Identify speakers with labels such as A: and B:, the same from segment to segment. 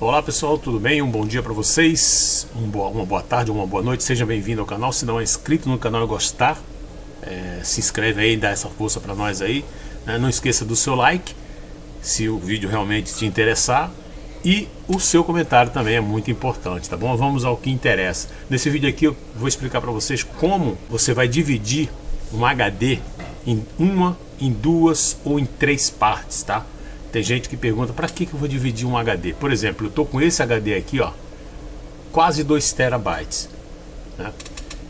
A: Olá pessoal, tudo bem? Um bom dia para vocês, um boa, uma boa tarde, uma boa noite, seja bem-vindo ao canal, se não é inscrito no canal e gostar, é, se inscreve aí, dá essa força para nós aí, né? não esqueça do seu like, se o vídeo realmente te interessar, e o seu comentário também é muito importante, tá bom? Vamos ao que interessa. Nesse vídeo aqui eu vou explicar para vocês como você vai dividir um HD em uma, em duas ou em três partes, tá? Tem gente que pergunta, para que, que eu vou dividir um HD? Por exemplo, eu estou com esse HD aqui, ó, quase 2 terabytes. Né?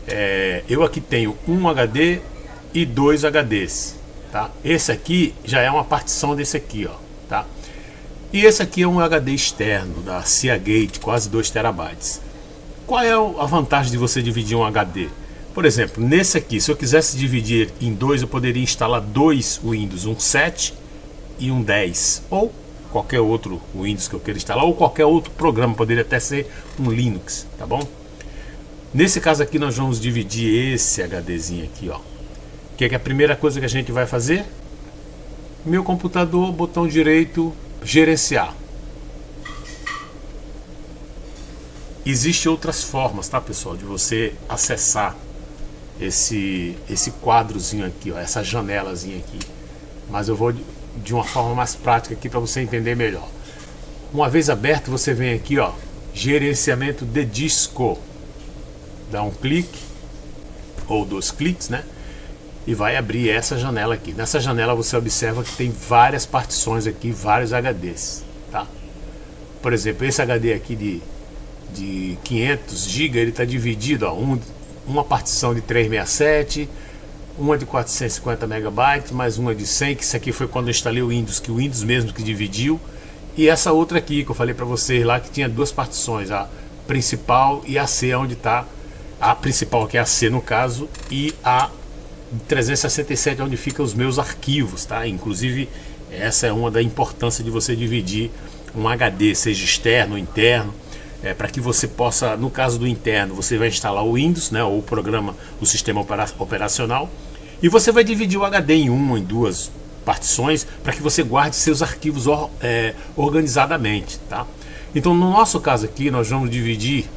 A: É, eu aqui tenho um HD e dois HDs. Tá? Esse aqui já é uma partição desse aqui, ó, tá? E esse aqui é um HD externo da Seagate, quase 2 terabytes. Qual é a vantagem de você dividir um HD? Por exemplo, nesse aqui, se eu quisesse dividir em dois, eu poderia instalar dois Windows, um 7 e um 10 ou qualquer outro Windows que eu queira instalar ou qualquer outro programa, poderia até ser um Linux, tá bom? Nesse caso aqui nós vamos dividir esse HDzinho aqui, ó. Que é, que a primeira coisa que a gente vai fazer? Meu computador, botão direito, gerenciar. Existem outras formas, tá pessoal, de você acessar esse, esse quadrozinho aqui, ó, essa janelazinha aqui. Mas eu vou de uma forma mais prática aqui para você entender melhor. Uma vez aberto, você vem aqui, ó, gerenciamento de disco. Dá um clique, ou dois cliques, né? E vai abrir essa janela aqui. Nessa janela você observa que tem várias partições aqui, vários HDs, tá? Por exemplo, esse HD aqui de, de 500 GB, ele está dividido, ó, um, uma partição de 367, uma de 450 megabytes, mais uma de 100, que isso aqui foi quando eu instalei o Windows, que o Windows mesmo que dividiu, e essa outra aqui que eu falei para vocês lá, que tinha duas partições, a principal e a C, onde está a principal, que é a C no caso, e a 367, onde ficam os meus arquivos, tá? Inclusive, essa é uma da importância de você dividir um HD, seja externo ou interno, é, para que você possa, no caso do interno, você vai instalar o Windows, né, ou o programa, o sistema operacional, e você vai dividir o HD em uma, em duas partições, para que você guarde seus arquivos or, é, organizadamente. Tá? Então, no nosso caso aqui, nós vamos dividir,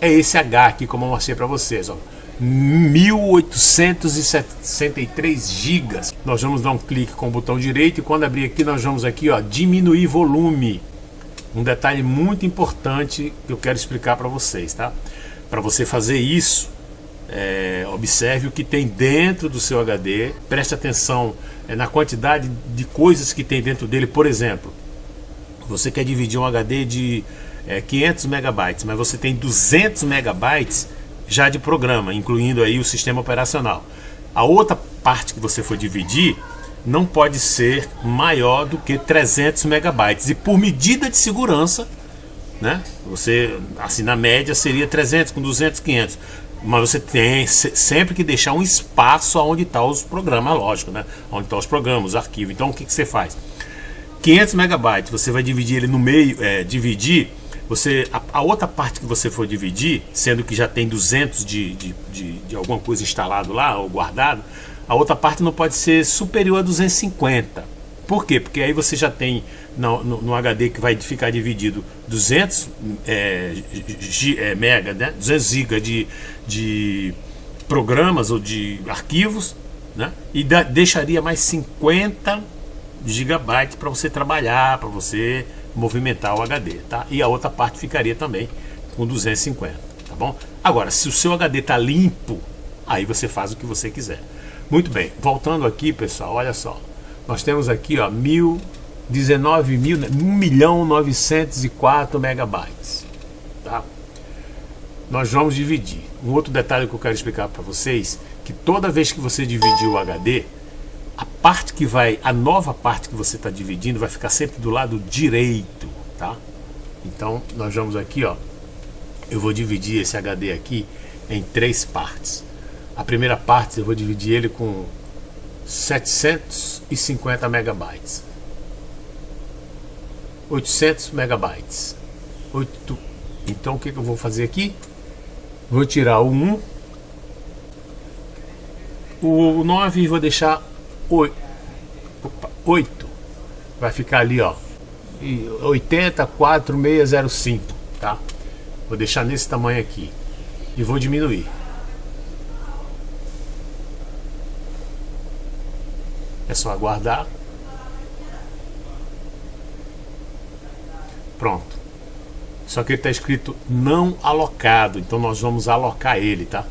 A: é esse H aqui, como eu mostrei para vocês, ó, 1863 gigas. Nós vamos dar um clique com o botão direito e quando abrir aqui, nós vamos aqui, ó, diminuir volume um detalhe muito importante que eu quero explicar para vocês, tá? Para você fazer isso, é, observe o que tem dentro do seu HD, preste atenção é, na quantidade de coisas que tem dentro dele. Por exemplo, você quer dividir um HD de é, 500 megabytes, mas você tem 200 megabytes já de programa, incluindo aí o sistema operacional. A outra parte que você for dividir não pode ser maior do que 300 megabytes. E por medida de segurança, né? Você, assim, na média seria 300 com 200, 500. Mas você tem sempre que deixar um espaço onde está os programas, lógico, né? Onde estão tá os programas, os arquivos. Então o que, que você faz? 500 megabytes, você vai dividir ele no meio, é, dividir, você, a, a, outra parte que você for dividir, sendo que já tem 200 de, de, de, de alguma coisa instalado lá ou guardado, a outra parte não pode ser superior a 250. Por quê? Porque aí você já tem no, no, no HD que vai ficar dividido 200 é, G, é, mega, né? 200 GB de, de programas ou de arquivos, né? E da, deixaria mais 50 gigabytes para você trabalhar, para você movimentar o HD, tá? E a outra parte ficaria também com 250, tá bom? Agora, se o seu HD tá limpo, aí você faz o que você quiser. Muito bem, voltando aqui, pessoal, olha só. Nós temos aqui, ó, mil, 19 mil, 1 milhão 904 megabytes, tá? Nós vamos dividir. Um outro detalhe que eu quero explicar para vocês, que toda vez que você dividir o HD, a parte que vai, a nova parte que você está dividindo vai ficar sempre do lado direito, tá? Então, nós vamos aqui, ó, eu vou dividir esse HD aqui em três partes. A primeira parte eu vou dividir ele com 750 megabytes. 800 megabytes. 8. Então o que, eu vou fazer aqui? Vou tirar o 1. O 9 vou deixar 8. Opa, 8. Vai ficar ali, ó. 804605, tá? Vou deixar nesse tamanho aqui e vou diminuir. É só aguardar. Pronto. Só que ele está escrito não alocado, então nós vamos alocar ele, tá?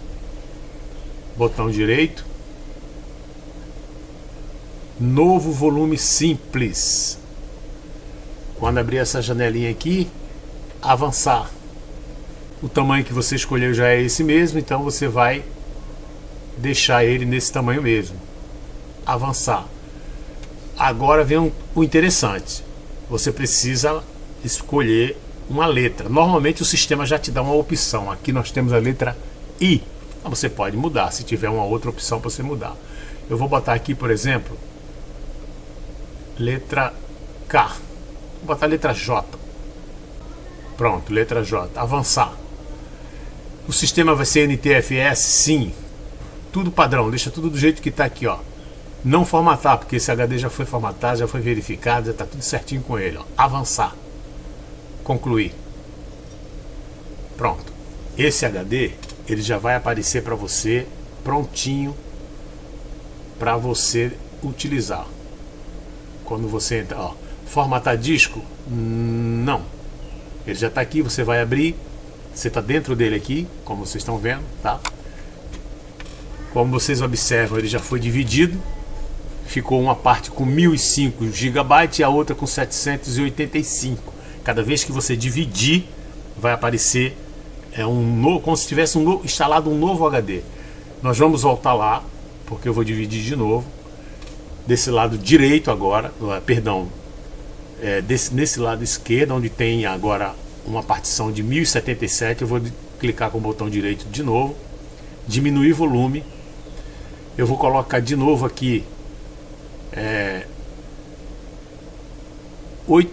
A: Botão direito. Novo volume simples. Quando abrir essa janelinha aqui, avançar. O tamanho que você escolheu já é esse mesmo, então você vai deixar ele nesse tamanho mesmo. Avançar. Agora vem um, o interessante. Você precisa escolher uma letra. Normalmente o sistema já te dá uma opção. Aqui nós temos a letra I. Você pode mudar, se tiver uma outra opção para você mudar. Eu vou botar aqui, por exemplo, letra K. Vou botar a letra J. Pronto, letra J. Avançar. O sistema vai ser NTFS? Sim. Tudo padrão, deixa tudo do jeito que está aqui, ó. Não formatar, porque esse HD já foi formatado, já foi verificado, já está tudo certinho com ele, ó. Avançar. Concluir. Pronto. Esse HD, ele já vai aparecer para você prontinho para você utilizar. Quando você entra, ó, formatar disco? Não. Ele já está aqui, você vai abrir, você está dentro dele aqui, como vocês estão vendo, tá? Como vocês observam, ele já foi dividido. Ficou uma parte com 1005 GB e a outra com 785. Cada vez que você dividir, vai aparecer é um novo, como se tivesse um novo, instalado um novo HD. Nós vamos voltar lá, porque eu vou dividir de novo. Desse lado direito agora, perdão, é, desse, nesse lado esquerdo, onde tem agora uma partição de 1077, eu vou clicar com o botão direito de novo, diminuir volume, eu vou colocar de novo aqui 8,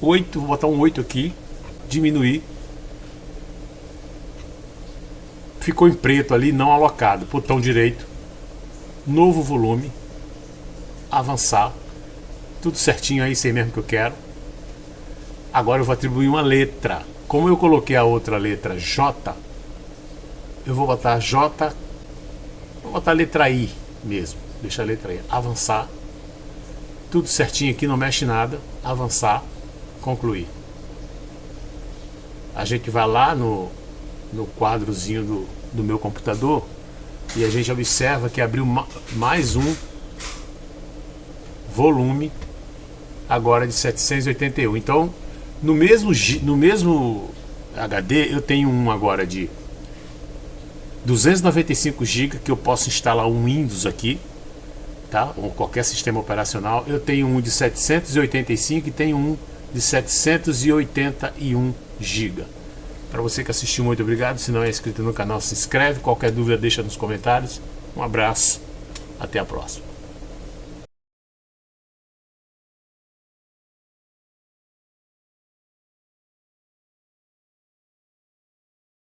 A: 8, vou botar um 8 aqui, diminuir, ficou em preto ali, não alocado, botão direito, novo volume, avançar, tudo certinho aí, sei mesmo que eu quero. Agora eu vou atribuir uma letra. Como eu coloquei a outra letra J, eu vou botar J, vou botar a letra I mesmo. Deixa a letra I. Avançar. Tudo certinho aqui, não mexe nada. Avançar. Concluir. A gente vai lá no, no quadrozinho do, do meu computador e a gente observa que abriu mais um volume agora de 781. Então, no mesmo, no mesmo HD, eu tenho um agora de 295 GB que eu posso instalar um Windows aqui, tá? Ou qualquer sistema operacional. Eu tenho um de 785 e tenho um de 781 GB. Para você que assistiu, muito obrigado. Se não é inscrito no canal, se inscreve. Qualquer dúvida, deixa nos comentários. Um abraço. Até a próxima.